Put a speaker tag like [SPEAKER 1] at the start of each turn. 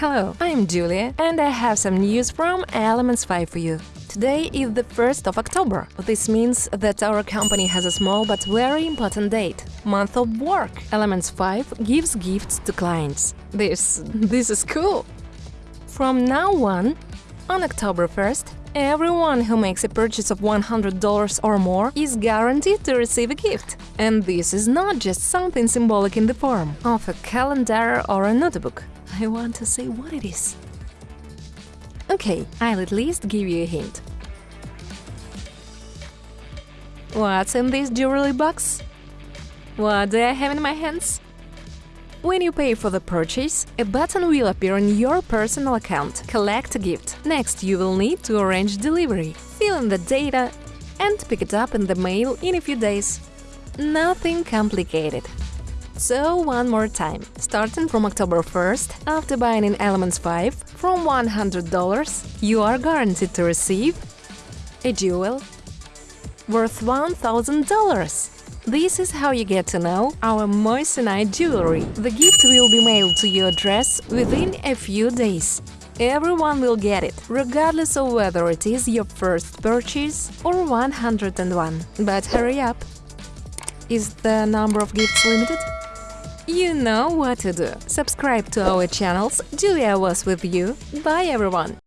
[SPEAKER 1] Hello, I'm Julia, and I have some news from Elements 5 for you. Today is the 1st of October. This means that our company has a small but very important date – month of work. Elements 5 gives gifts to clients. This… this is cool! From now on, on October 1st, everyone who makes a purchase of $100 or more is guaranteed to receive a gift. And this is not just something symbolic in the form of a calendar or a notebook. I want to say what it is. Okay, I'll at least give you a hint. What's in this jewelry box? What do I have in my hands? When you pay for the purchase, a button will appear on your personal account Collect a gift. Next, you will need to arrange delivery, fill in the data and pick it up in the mail in a few days. Nothing complicated. So, one more time. Starting from October 1st, after buying in Elements 5 from $100, you are guaranteed to receive a jewel worth $1,000. This is how you get to know our moissanite jewelry. The gift will be mailed to your address within a few days. Everyone will get it, regardless of whether it is your first purchase or 101. But hurry up! Is the number of gifts limited? You know what to do. Subscribe to our channels. Julia was with you. Bye everyone!